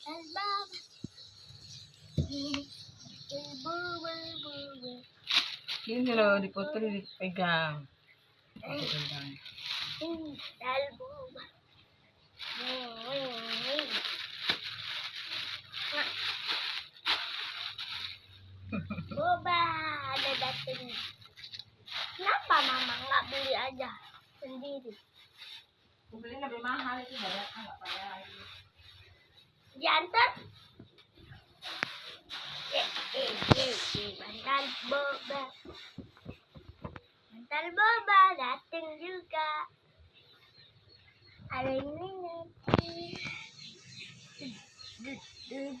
Bantal boba. Bantal boba, boba. Ada datang. Kenapa mama nggak beli aja sendiri? Na, may mahal ito. Bayad ka, nggak bayad. Diantar? Eh, eh, bantal boba. Bantal boba datang juga. Ada ini nanti. Dut,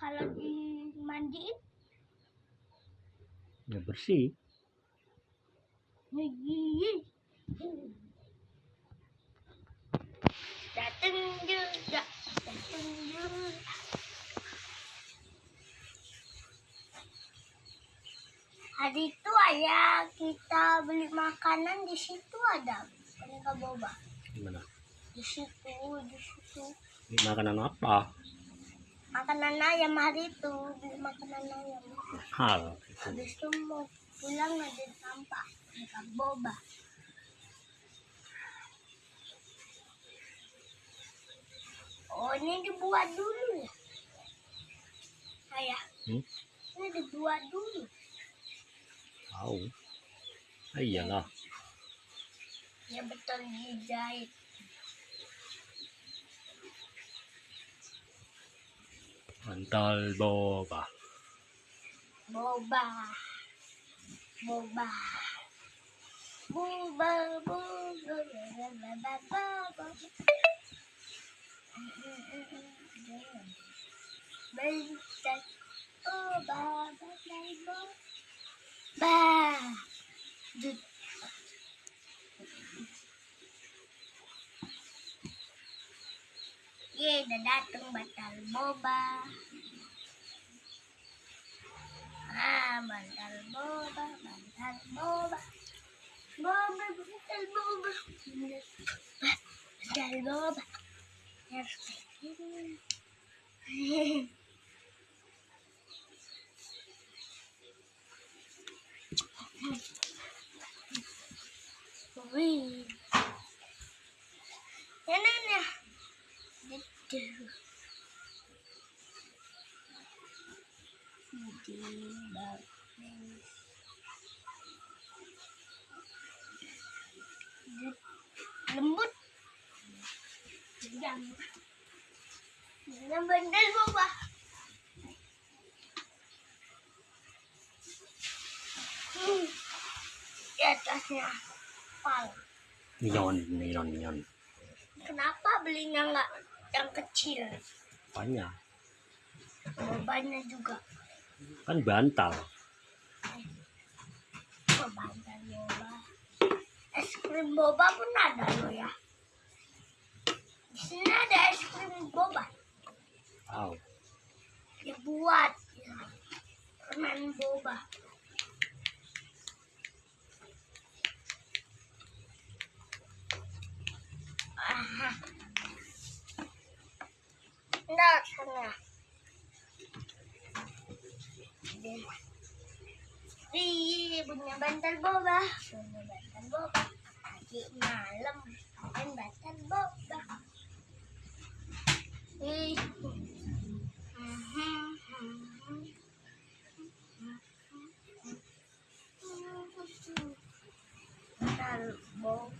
Kalau dimandiin, Ya bersih. Nih. Dateng juga, dateng juga. Hari itu ayah kita beli makanan di situ ada boneka boba. Gimana? Di situ, di situ. Makanan apa? Makanan ayam hari itu beli makanan ayam. Hal. Habis itu mau pulang ada sampah boneka boba. Oh ini dibuat dulu ya? Ayah, Hmm? ini dibuat dulu. Tahu. Ah, iyalah. Ya betul dijahit. Bantal boba. Boba. Boba. Boba, boba, boba, boba, boba. Bentar. Boba, boba, boba. Ba. Dut. Ye, udah dateng batal boba. Ah, bantal boba, bantal boba. Boba, bantal boba. Bantal boba. Harus kayak gini. Wih. Yan na. Dito. Bagus. Lembut. Jangan. Jangan bandel mo ba? Hmm. Di atasnya pal. Nyon, nyon, nyon. Kenapa belinya nggak yang kecil? Banyak. Bobanya juga. Kan bantal. Oh, bantal boba. Es krim boba pun ada loh ya. Di sini ada es krim boba. Tahu. Dibuat. Ya. Permen boba. Sana. Ih, punya bantal boba. Punya bantal boba. Lagi malam. Main bantal boba. Ih. Bantal boba.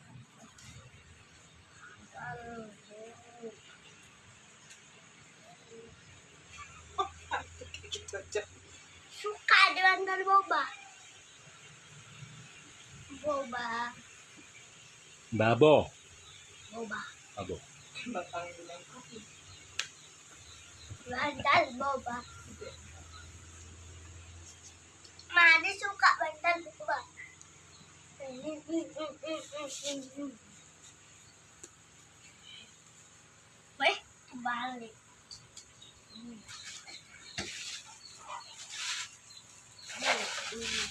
Bantal boba. Suka bantal boba. Boba. Babo. Boba. Babo. Bantal boba. Madi suka bantal boba. Weh, balik. really